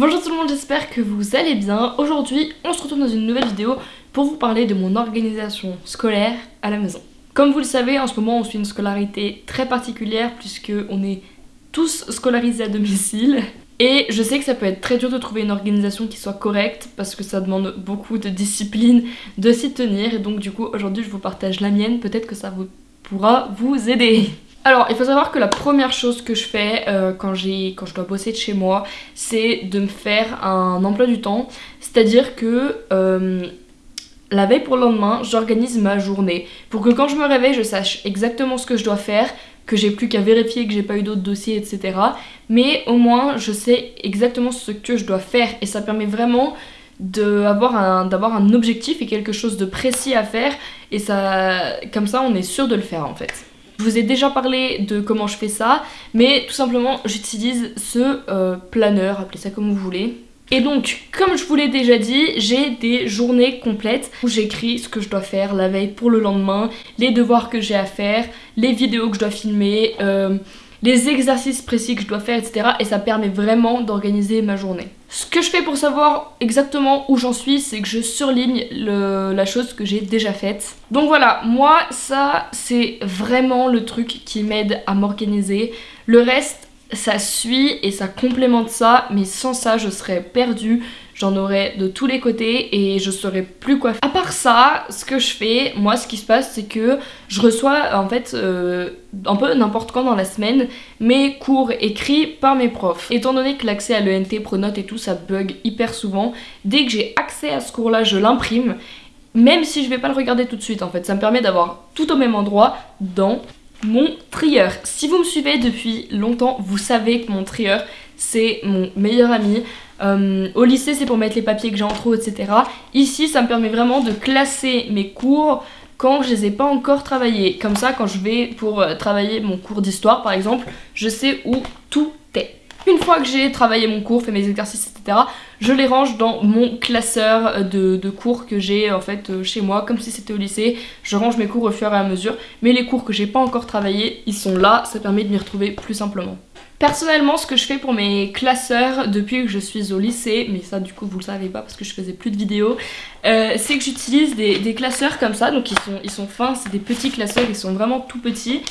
Bonjour tout le monde, j'espère que vous allez bien. Aujourd'hui, on se retrouve dans une nouvelle vidéo pour vous parler de mon organisation scolaire à la maison. Comme vous le savez, en ce moment, on suit une scolarité très particulière puisque on est tous scolarisés à domicile. Et je sais que ça peut être très dur de trouver une organisation qui soit correcte parce que ça demande beaucoup de discipline de s'y tenir. Et donc du coup, aujourd'hui, je vous partage la mienne. Peut-être que ça vous pourra vous aider. Alors, il faut savoir que la première chose que je fais euh, quand, quand je dois bosser de chez moi, c'est de me faire un emploi du temps. C'est-à-dire que euh, la veille pour le lendemain, j'organise ma journée pour que quand je me réveille, je sache exactement ce que je dois faire, que j'ai plus qu'à vérifier que j'ai pas eu d'autres dossiers, etc. Mais au moins, je sais exactement ce que je dois faire et ça permet vraiment d'avoir un, un objectif et quelque chose de précis à faire et ça, comme ça, on est sûr de le faire en fait. Je vous ai déjà parlé de comment je fais ça, mais tout simplement j'utilise ce euh, planeur, appelez ça comme vous voulez. Et donc, comme je vous l'ai déjà dit, j'ai des journées complètes où j'écris ce que je dois faire la veille pour le lendemain, les devoirs que j'ai à faire, les vidéos que je dois filmer, euh, les exercices précis que je dois faire, etc. Et ça permet vraiment d'organiser ma journée. Ce que je fais pour savoir exactement où j'en suis, c'est que je surligne la chose que j'ai déjà faite. Donc voilà, moi ça c'est vraiment le truc qui m'aide à m'organiser. Le reste, ça suit et ça complémente ça, mais sans ça je serais perdue j'en aurais de tous les côtés et je saurais plus quoi faire. À part ça, ce que je fais, moi ce qui se passe c'est que je reçois en fait euh, un peu n'importe quand dans la semaine mes cours écrits par mes profs. Étant donné que l'accès à l'ENT, Pronote et tout ça bug hyper souvent, dès que j'ai accès à ce cours là je l'imprime même si je vais pas le regarder tout de suite en fait. Ça me permet d'avoir tout au même endroit dans mon trieur. Si vous me suivez depuis longtemps, vous savez que mon trieur c'est mon meilleur ami. Euh, au lycée, c'est pour mettre les papiers que j'ai en trop, etc. Ici, ça me permet vraiment de classer mes cours quand je les ai pas encore travaillés. Comme ça, quand je vais pour euh, travailler mon cours d'histoire, par exemple, je sais où tout est. Une fois que j'ai travaillé mon cours, fait mes exercices, etc., je les range dans mon classeur de, de cours que j'ai en fait euh, chez moi, comme si c'était au lycée. Je range mes cours au fur et à mesure, mais les cours que j'ai pas encore travaillés, ils sont là, ça permet de m'y retrouver plus simplement. Personnellement, ce que je fais pour mes classeurs depuis que je suis au lycée, mais ça du coup vous le savez pas parce que je faisais plus de vidéos, euh, c'est que j'utilise des, classeurs comme ça, donc ils sont, ils sont fins, c'est des petits classeurs, ils sont vraiment tout petits.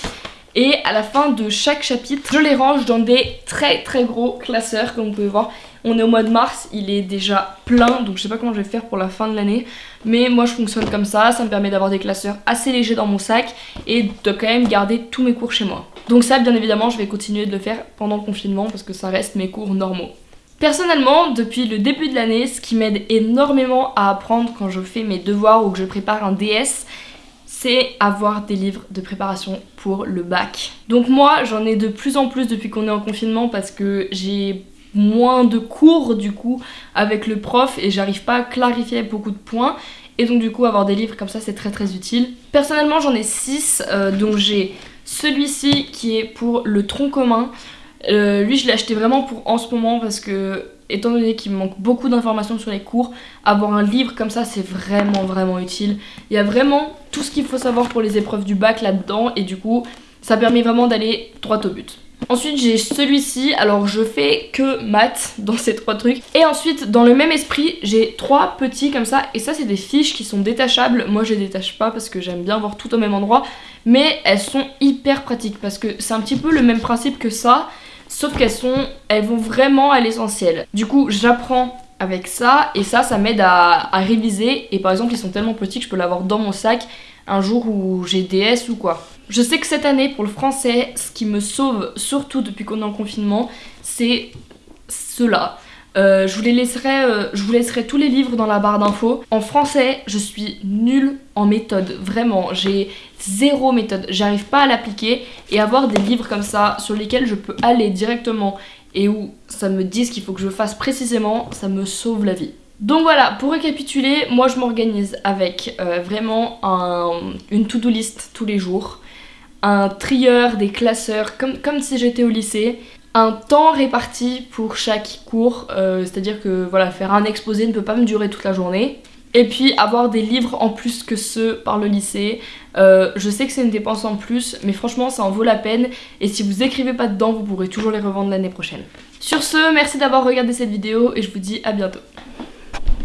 Et à la fin de chaque chapitre, je les range dans des très très gros classeurs comme vous pouvez voir. On est au mois de mars, il est déjà plein, donc je sais pas comment je vais faire pour la fin de l'année. Mais moi je fonctionne comme ça, ça me permet d'avoir des classeurs assez légers dans mon sac et de quand même garder tous mes cours chez moi. Donc ça bien évidemment je vais continuer de le faire pendant le confinement parce que ça reste mes cours normaux. Personnellement, depuis le début de l'année, ce qui m'aide énormément à apprendre quand je fais mes devoirs ou que je prépare un DS, c'est avoir des livres de préparation pour le bac. Donc moi, j'en ai de plus en plus depuis qu'on est en confinement parce que j'ai moins de cours du coup avec le prof et j'arrive pas à clarifier beaucoup de points et donc du coup avoir des livres comme ça c'est très très utile. Personnellement j'en ai 6 euh, donc j'ai celui-ci qui est pour le tronc commun. Euh, lui, je l'ai acheté vraiment pour en ce moment parce que, étant donné qu'il me manque beaucoup d'informations sur les cours, avoir un livre comme ça, c'est vraiment, vraiment utile. Il y a vraiment tout ce qu'il faut savoir pour les épreuves du bac là-dedans et du coup, ça permet vraiment d'aller droit au but. Ensuite j'ai celui-ci, alors je fais que maths dans ces trois trucs. Et ensuite dans le même esprit j'ai trois petits comme ça et ça c'est des fiches qui sont détachables. Moi je les détache pas parce que j'aime bien voir tout au même endroit. Mais elles sont hyper pratiques parce que c'est un petit peu le même principe que ça. Sauf qu'elles sont, elles vont vraiment à l'essentiel. Du coup j'apprends avec ça et ça ça m'aide à, à réviser. Et par exemple ils sont tellement petits que je peux l'avoir dans mon sac un jour où j'ai DS ou quoi. Je sais que cette année, pour le français, ce qui me sauve, surtout depuis qu'on est en confinement, c'est cela. Euh, je, vous les laisserai, euh, je vous laisserai tous les livres dans la barre d'infos. En français, je suis nulle en méthode, vraiment. J'ai zéro méthode, j'arrive pas à l'appliquer. Et avoir des livres comme ça, sur lesquels je peux aller directement et où ça me dit ce qu'il faut que je fasse précisément, ça me sauve la vie. Donc voilà, pour récapituler, moi je m'organise avec euh, vraiment une to-do list tous les jours, un trieur, des classeurs, comme, si j'étais au lycée, un temps réparti pour chaque cours, euh, c'est-à-dire que voilà, faire un exposé ne peut pas me durer toute la journée, Et puis avoir des livres en plus que ceux par le lycée. Euh, je sais que c'est une dépense en plus, mais franchement ça en vaut la peine. Et si vous écrivez pas dedans, vous pourrez toujours les revendre l'année prochaine. Sur ce, merci d'avoir regardé cette vidéo et je vous dis à bientôt.